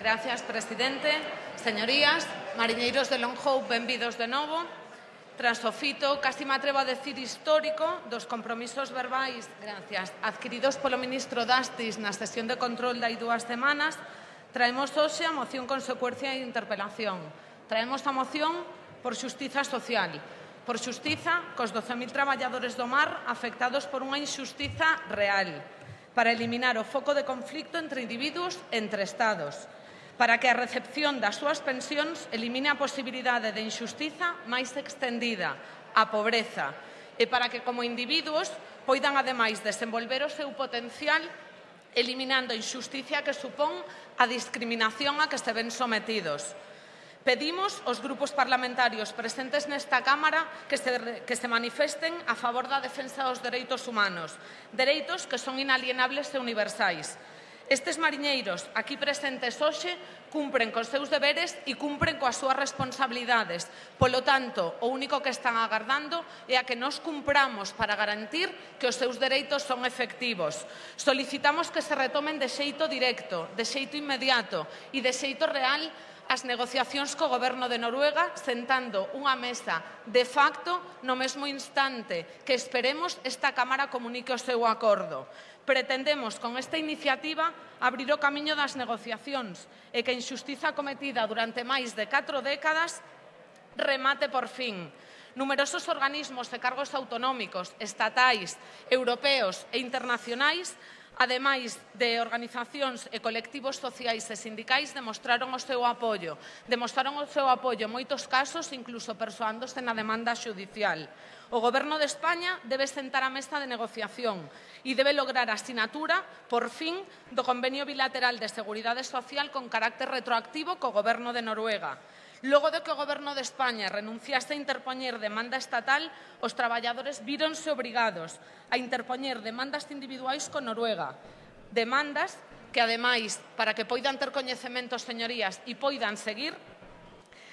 Gracias, presidente. Señorías, mariñeiros de Lonjou, benvidos de novo. Tras o fito, casi me atrevo a decir histórico, dos compromisos verbais, gracias, adquiridos polo ministro Dastis na sesión de control dai dúas semanas, traemos hoxe a moción consecuencia e interpelación. Traemos a moción por xustiza social, por xustiza cos 12.000 traballadores do mar afectados por unha inxustiza real, para eliminar o foco de conflicto entre individuos e entre estados, para que a recepción das súas pensións elimine a posibilidade de injustiza máis extendida, a pobreza, e para que como individuos poidan ademais desenvolver o seu potencial eliminando a injusticia que supón a discriminación a que se ven sometidos. Pedimos aos grupos parlamentarios presentes nesta Cámara que se, que se manifesten a favor da defensa dos dereitos humanos, dereitos que son inalienables e universais. Estes mariñeiros aquí presentes hoxe cumpren cos seus deberes e cumpren coas súas responsabilidades. Polo tanto, o único que están agardando é a que nos cumpramos para garantir que os seus dereitos son efectivos. Solicitamos que se retomen de xeito directo, de xeito inmediato e de xeito real as negociacións co goberno de Noruega sentando unha mesa de facto no mesmo instante que esperemos esta Cámara comunique o seu acordo. Pretendemos con esta iniciativa abrir o camiño das negociacións e que a injustiza cometida durante máis de 4 décadas remate por fin. Numerosos organismos e cargos autonómicos, estatais, europeos e internacionais ademais de organizacións e colectivos sociais e sindicais, demostraron o seu apoio. Demostraron o seu apoio en moitos casos, incluso persoándose na demanda xudicial. O Goberno de España debe sentar a mesa de negociación e debe lograr a asinatura, por fin, do Convenio Bilateral de Seguridade Social con carácter retroactivo co Goberno de Noruega. Logo de que o Goberno de España renunciase a interpoñer demanda estatal, os traballadores víronse obrigados a interpoñer demandas individuais con Noruega, demandas que, ademais, para que poidan ter coñecementos, señorías, e poidan seguir,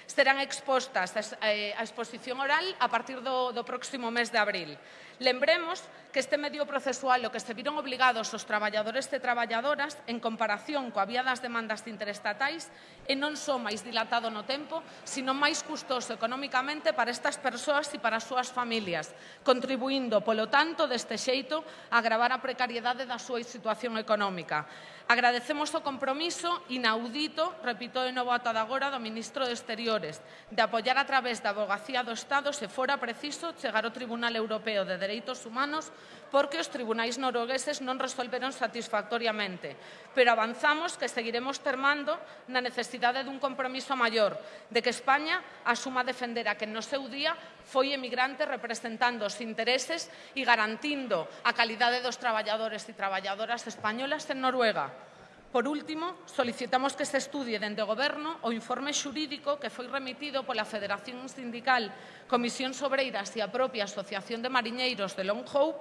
serán expostas eh, a exposición oral a partir do, do próximo mes de abril. Lembremos que este medio procesual o que se viron obligados os traballadores e traballadoras en comparación coa vía das demandas interestatais e non só máis dilatado no tempo, sino máis custoso economicamente para estas persoas e para as súas familias, contribuindo, polo tanto, deste xeito, a agravar a precariedade da súa situación económica. Agradecemos o compromiso inaudito, repito de novo ata de agora, do Ministro de Exteriores, de apoiar a través da Abogacía do Estado se fora preciso chegar ao Tribunal Europeo de Dereitos Humanos porque os tribunais noruegueses non resolveron satisfactoriamente, pero avanzamos que seguiremos termando na necesidade dun compromiso maior, de que España asuma defender a que no seu día foi emigrante representando os intereses e garantindo a calidade dos traballadores e traballadoras españolas en Noruega. Por último, solicitamos que se estudie dende o Goberno o informe xurídico que foi remitido pola Federación Sindical Comisión Sobreiras e a propia Asociación de Mariñeiros de Long Hope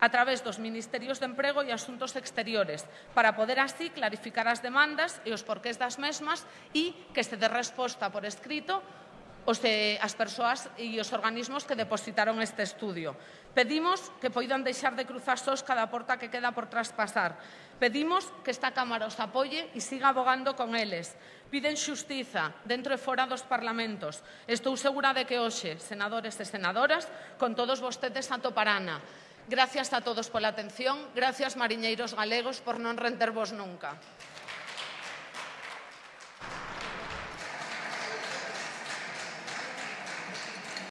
a través dos Ministerios de Emprego e Asuntos Exteriores, para poder así clarificar as demandas e os porqués das mesmas e que se dé resposta por escrito os, de, as persoas e os organismos que depositaron este estudio. Pedimos que poidan deixar de cruzar sós cada porta que queda por traspasar. Pedimos que esta Cámara os apoie e siga abogando con eles. Piden xustiza dentro e fora dos parlamentos. Estou segura de que hoxe, senadores e senadoras, con todos vostedes atoparana. Gracias a todos pola atención. Gracias, mariñeiros galegos, por non rendervos nunca.